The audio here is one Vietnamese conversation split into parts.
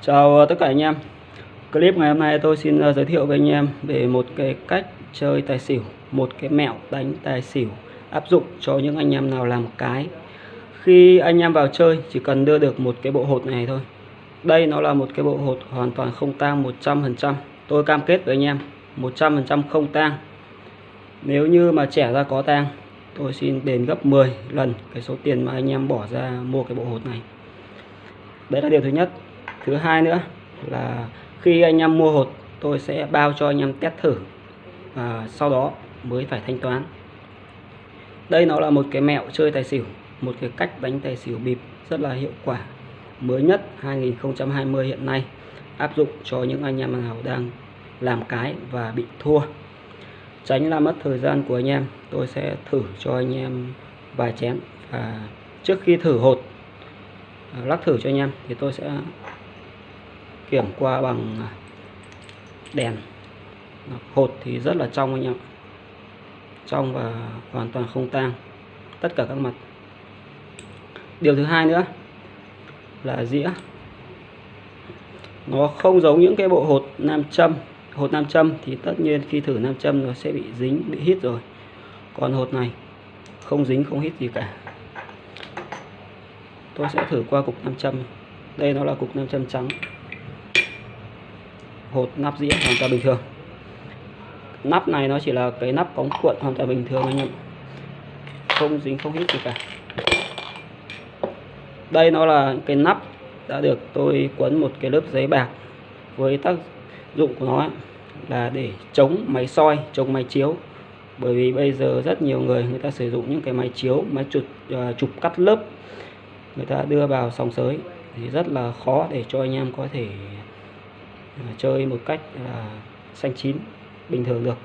Chào ờ, tất cả anh em. Clip ngày hôm nay tôi xin ờ, giới thiệu với anh em về một cái cách chơi tài xỉu, Một cái mẹo đánh tài xỉu áp dụng cho những anh em nào làm cái. Khi anh em vào chơi, chỉ cần đưa được một cái bộ hột này thôi. Đây nó là một cái bộ hột hoàn toàn không tang 100% Tôi cam kết với anh em 100% không tang. Nếu như mà trẻ ra có tang, Tôi xin đền gấp 10 lần cái số tiền mà anh em bỏ ra mua cái bộ hột này. Đấy là điều thứ nhất thứ hai nữa là khi anh em mua hột, tôi sẽ bao cho anh em test thử và sau đó mới phải thanh toán. Đây nó là một cái mẹo chơi tài xỉu, một cái cách đánh tài xỉu bịp rất là hiệu quả, mới nhất 2020 hiện nay, áp dụng cho những anh em nào đang làm cái và bị thua. Tránh là mất thời gian của anh em, tôi sẽ thử cho anh em vài chén và trước khi thử hột, lắc thử cho anh em thì tôi sẽ kiểm qua bằng à, đèn. Hột thì rất là trong anh em trong và hoàn toàn không tang. Tất cả các mặt. Điều thứ hai nữa là dĩa. Nó không giống những cái bộ hột nam châm. Hột nam châm thì tất nhiên khi thử nam châm nó sẽ bị dính, bị hít rồi. Còn hột này không dính, không hít gì cả. Tôi sẽ thử qua cục nam châm. Đây nó là cục nam châm trắng hột nắp dĩa hoàn toàn bình thường. Nắp này nó chỉ là cái nắp cống cuộn hoàn toàn bình thường anh em không dính không hít gì cả. Đây nó là cái nắp đã được tôi quấn một cái lớp giấy bạc với tác dụng của nó là để chống máy soi chống máy chiếu. Bởi vì bây giờ rất nhiều người người ta sử dụng những cái máy chiếu máy chụp uh, à, chụp cắt lớp người ta đưa vào sòng sới thì rất là khó để cho anh em có thể À, chơi một cách là xanh chín bình thường được.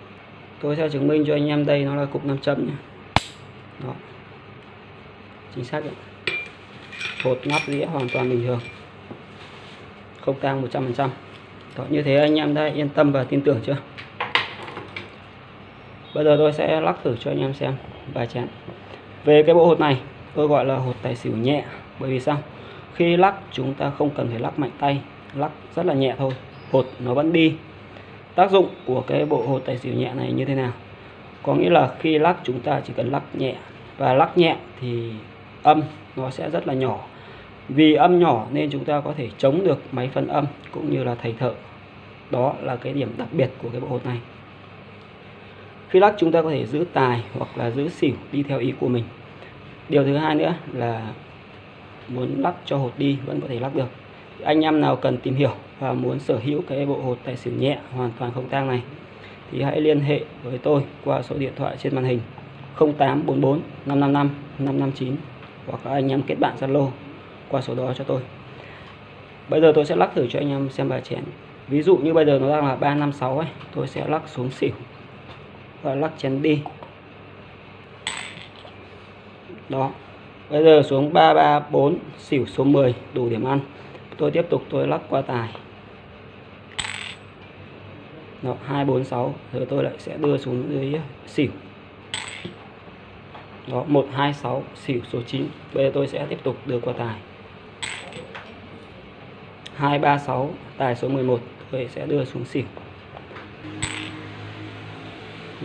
Tôi sẽ chứng minh cho anh em đây nó là cục nam châm nhé. Đó. Chính xác đấy. hột nắp đĩa hoàn toàn bình thường. Không tang 100% đó, như thế anh em đã yên tâm và tin tưởng chưa? Bây giờ tôi sẽ lắc thử cho anh em xem vài chén về cái bộ hột này tôi gọi là hột tài xỉu nhẹ. Bởi vì sao? Khi lắc chúng ta không cần phải lắc mạnh tay lắc rất là nhẹ thôi hột nó vẫn đi. Tác dụng của cái bộ hột tài xỉu nhẹ này như thế nào? Có nghĩa là khi lắc chúng ta chỉ cần lắc nhẹ, và lắc nhẹ thì âm nó sẽ rất là nhỏ. Vì âm nhỏ nên chúng ta có thể chống được máy phân âm cũng như là thầy thợ. Đó là cái điểm đặc biệt của cái bộ hột này. Khi lắc chúng ta có thể giữ tài hoặc là giữ xỉu đi theo ý của mình. Điều thứ hai nữa là muốn lắc cho hột đi vẫn có thể lắc được anh em nào cần tìm hiểu và muốn sở hữu cái bộ hột tài xỉu nhẹ hoàn toàn không tang này thì hãy liên hệ với tôi qua số điện thoại trên màn hình 0844 555 559 hoặc các anh em kết bạn Zalo qua số đó cho tôi. Bây giờ tôi sẽ lắc thử cho anh em xem bài chén. Ví dụ như bây giờ nó đang là 356 ấy, tôi sẽ lắc xuống xỉu và lắc chén đi. Đó. Bây giờ xuống 334 xỉu số 10 đủ điểm ăn. Tôi tiếp tục tôi lắc qua tài. Đó, 246 rồi tôi lại sẽ đưa xuống dưới xỉu. Đó, 126 xỉu số 9. Bây giờ tôi sẽ tiếp tục đưa qua tài. 236 tài số 11 tôi sẽ đưa xuống xỉu.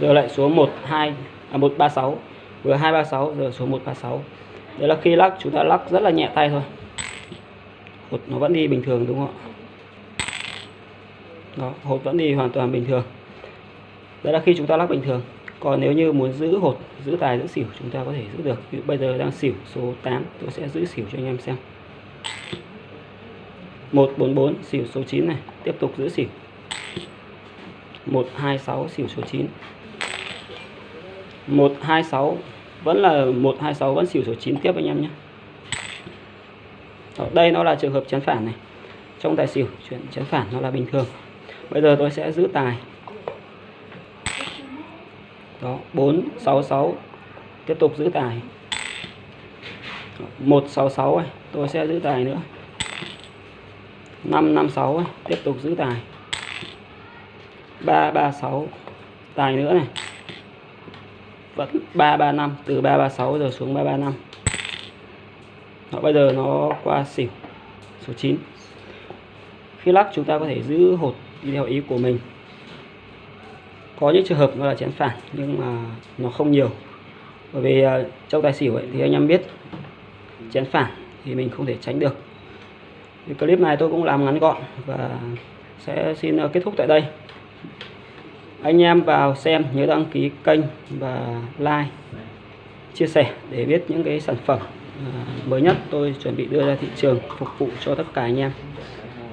Giờ lại xuống 12 à 136, vừa 236 giờ xuống 136. Đấy là khi lắc chúng ta lắc rất là nhẹ tay thôi. Hột nó vẫn đi bình thường đúng không ạ? Đó, hột vẫn đi hoàn toàn bình thường. Đấy là khi chúng ta lắc bình thường. Còn nếu như muốn giữ hột, giữ tài, giữ xỉu chúng ta có thể giữ được. Ví dụ bây giờ đang xỉu số 8, tôi sẽ giữ xỉu cho anh em xem. 144 xỉu số 9 này, tiếp tục giữ xỉu. 126 xỉu số 9. 126 vẫn là 126 vẫn xỉu số 9 tiếp anh em nhé. Đó, đây nó là trường hợp chấn phản này. Trong tài xỉu chuyện chấn phản nó là bình thường. Bây giờ tôi sẽ giữ tài. Đó, 466 tiếp tục giữ tài. Ờ, 166 này, tôi sẽ giữ tài nữa. 556 này, tiếp tục giữ tài. 336 tài nữa này. Vẫn 335 từ 336 giờ xuống 335. Đó, bây giờ nó qua xỉu số 9 khi lắc chúng ta có thể giữ hột đi theo ý của mình. Có những trường hợp nó là chén phản nhưng mà nó không nhiều. Bởi vì à, trong tài xỉu ấy, thì anh em biết chén phản thì mình không thể tránh được. Thì clip này tôi cũng làm ngắn gọn và sẽ xin à, kết thúc tại đây. Anh em vào xem nhớ đăng ký kênh và like chia sẻ để biết những cái sản phẩm mới nhất tôi chuẩn bị đưa ra thị trường phục vụ cho tất cả anh em.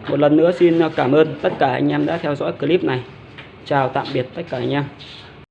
Một lần nữa xin cảm ơn tất cả anh em đã theo dõi clip này. Chào tạm biệt tất cả anh em.